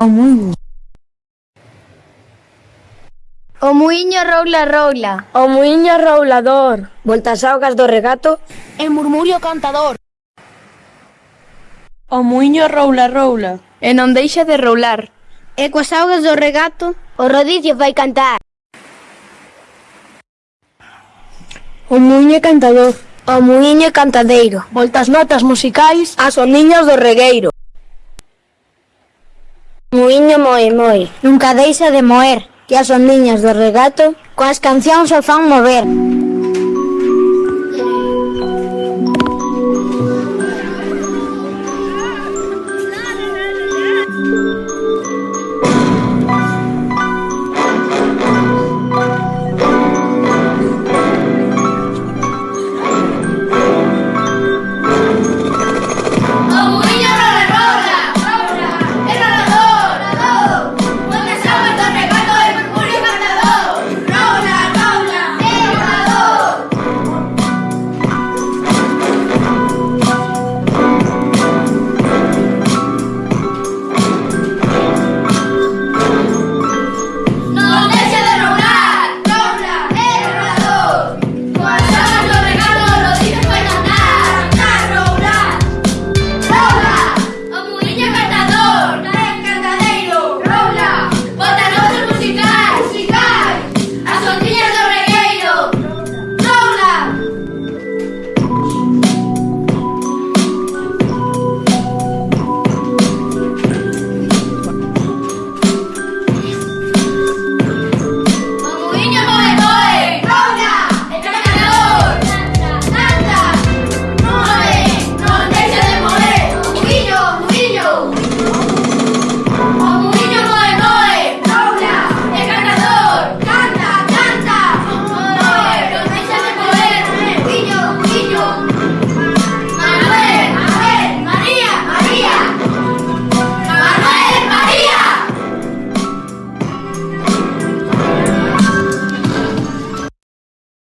O muiño. O muiño roula roula. O muiño roulador. Voltas augas do regato. E murmurio cantador. O muiño roula roula. E non deixa de roular. E coas augas do regato. O rodicio vai cantar. O muiño cantador. O muiño cantadeiro. Voltas notas musicais. As oniñas do regueiro. Muiño moe moi, nunca deixa de moer, que as ondiñas do regato. Coas cancións o fan mover.